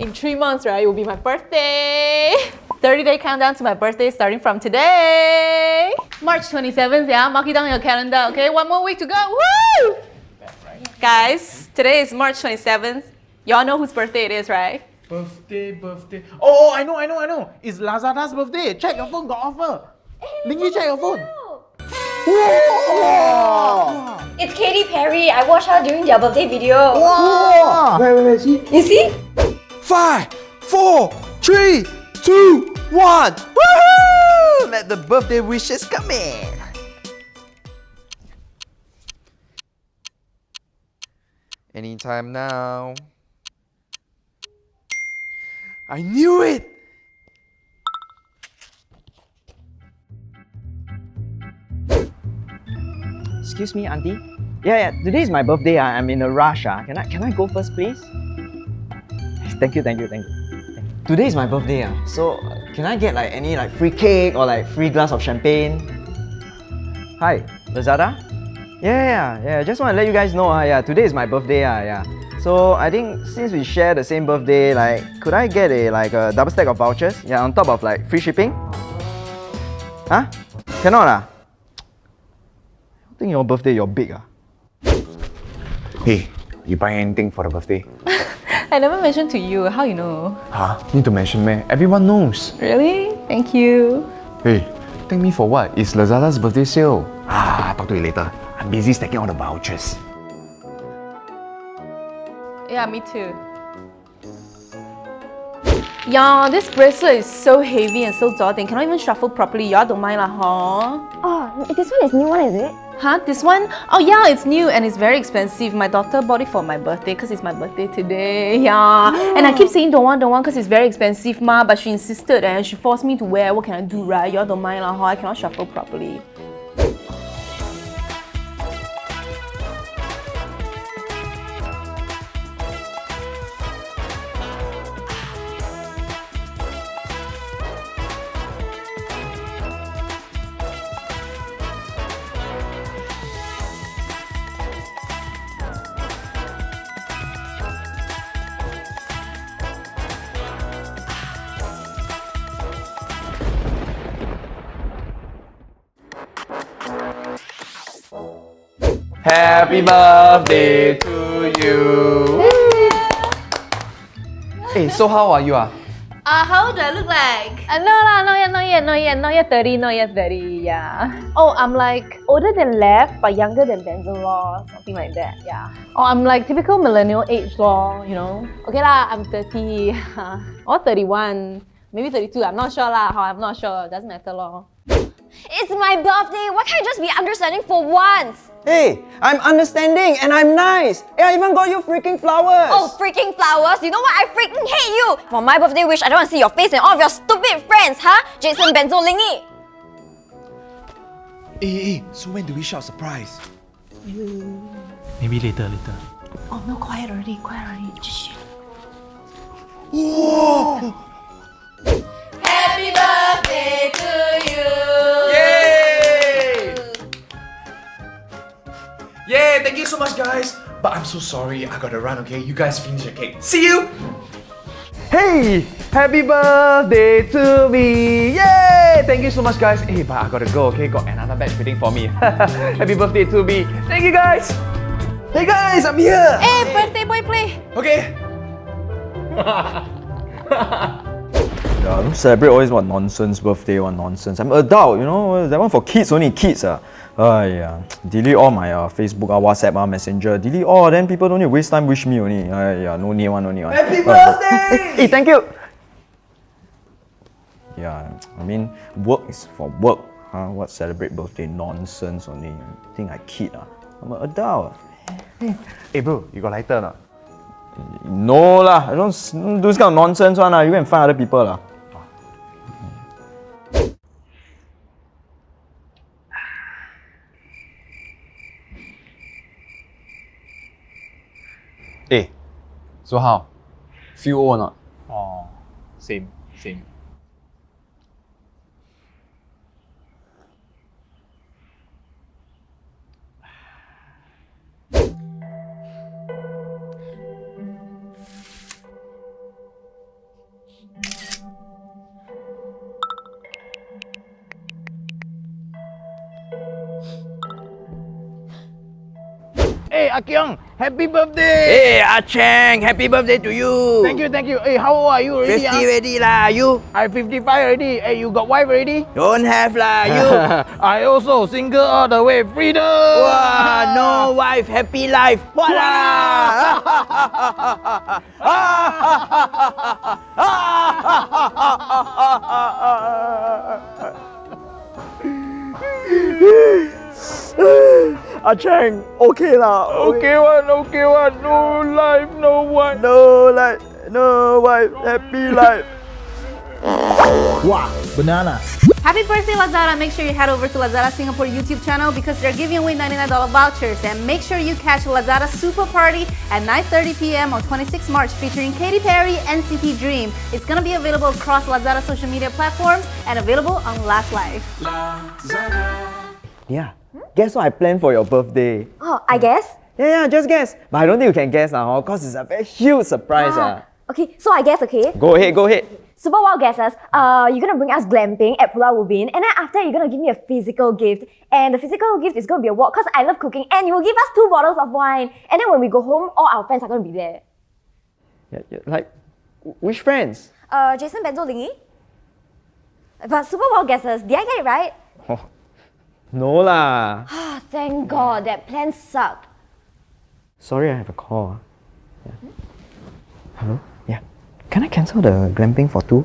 In three months, right, it will be my birthday. 30 day countdown to my birthday starting from today. March 27th, yeah, mark it down on your calendar, okay? One more week to go, woo! Guys, today is March 27th. Y'all know whose birthday it is, right? Birthday, birthday. Oh, oh, I know, I know, I know. It's Lazada's birthday. Check your phone, got offer. Lingy, check your phone. It's Katy Perry. I watched her during their birthday video. Wait, wait, wait, see? You see? Five, four, three, two, one. Woohoo! Let the birthday wishes come in. Anytime now. I knew it! Excuse me, auntie. Yeah, yeah. Today is my birthday. ah. I'm in a rush. ah. Can I can I go first, please? Thank you, thank you, thank you. Thank you. Today is my birthday. ah. So uh, can I get like any like free cake or like free glass of champagne? Hi, Lazada. Yeah, yeah, yeah. Just want to let you guys know. ah. yeah, today is my birthday. ah. yeah. So I think since we share the same birthday, like, could I get a like a double stack of vouchers? Yeah, on top of like free shipping. Huh? Cannot ah. I think your birthday you're big ah. Hey, you buy anything for the birthday? I never mentioned to you. How you know? Huh? Need to mention me. Everyone knows. Really? Thank you. Hey, thank me for what? It's Lazada's birthday sale. Ah, talk to you later. I'm busy stacking all the vouchers. Yeah, me too. Yeah, this bracelet is so heavy and so daunting. Cannot even shuffle properly. Y'all don't mind lah, huh? Oh, this one is new one, is it? Huh? This one? Oh yeah, it's new and it's very expensive. My daughter bought it for my birthday because it's my birthday today. Yeah. And I keep saying don't want, don't want because it's very expensive, ma. But she insisted and she forced me to wear. What can I do, right? Y'all don't mind lah, huh? I cannot shuffle properly. Happy birthday to you. hey, so how are you? Ah? Uh, how do I look like? Uh, no lah, not yet, not yet, not yet, not yet 30, not yet 30, yeah. Oh, I'm like older than left, but younger than Benzo law, something like that, yeah. Oh, I'm like typical millennial age law, you know. Okay lah, I'm 30, or 31, maybe 32, I'm not sure lah, how I'm not sure, doesn't matter law. It's my birthday. Why can't you just be understanding for once? Hey, I'm understanding and I'm nice. Hey, I even got you freaking flowers. Oh, freaking flowers. You know what? I freaking hate you. For my birthday wish, I don't want to see your face and all of your stupid friends, huh? Jason Benzo Lingy. Hey, hey, so when do we shout surprise? Maybe later, later. Oh no, quiet already, quiet already. Shh. Happy Yay, thank you so much, guys. But I'm so sorry, I gotta run, okay? You guys finish your cake. See you! Hey! Happy birthday to me! Yay! Thank you so much, guys. Hey, but I gotta go, okay? Got another batch waiting for me. Happy birthday to me. Thank you, guys! Hey, guys, I'm here! Hey, birthday boy play. Okay. Yeah, don't celebrate always what nonsense birthday, what nonsense. I'm adult, you know. That one for kids only, kids. Uh. Yeah. Delete all my uh, Facebook, uh, WhatsApp, uh, Messenger. Delete all, then people don't need to waste time wish me only. Uh, yeah, no need one, no need one. Happy Uh, birthday! hey, thank you! Yeah, I mean, work is for work. Huh? What celebrate birthday nonsense only? I think I kid. Uh. I'm an adult. Hey, bro, you got lighter or not? No lah, I don't, don't this kind of nonsense one lah. You go and find other people lah. Hey, so how? Feel old or not? Oh, same, same. Akyong, happy birthday! Hey, Ah Cheng, happy birthday to you. Thank you, thank you. Hey, how old are you already? 50 ah? already lah, you. I'm 55 already. Hey, you got wife already? Don't have lah, you. I also single all the way. Freedom! Wah, no wife, happy life. What Ah Cheng, okay lah. Okay one, okay one. No life, no one. No life, no wife, happy life. Wow, banana. Happy birthday, Lazada! Make sure you head over to Lazada Singapore YouTube channel because they're giving away $99 vouchers. And make sure you catch Lazada Super Party at 9.30 p.m. on 26 March featuring Katy Perry NCT Dream. It's gonna be available across Lazada social media platforms and available on LazLive. Yeah. Guess what I planned for your birthday? Oh, I guess. Yeah, yeah, just guess. But I don't think you can guess now, uh, cause it's a very huge surprise. ah. Okay, so I guess, okay. Go ahead, go ahead. Super wild guesses. Uh, you're gonna bring us glamping at Pulau Ubin, and then after you're gonna give me a physical gift, and the physical gift is gonna be a walk because I love cooking, and you will give us two bottles of wine, and then when we go home, all our friends are gonna be there. Yeah, yeah, like, which friends? Uh, Jason Benzo Lingy. But super wild guesses. Did I get it right? Oh, no lah. Ah, thank God that plan sucked. Sorry, I have a call. ah. Yeah. Hello? Yeah. Can I cancel the glamping for two?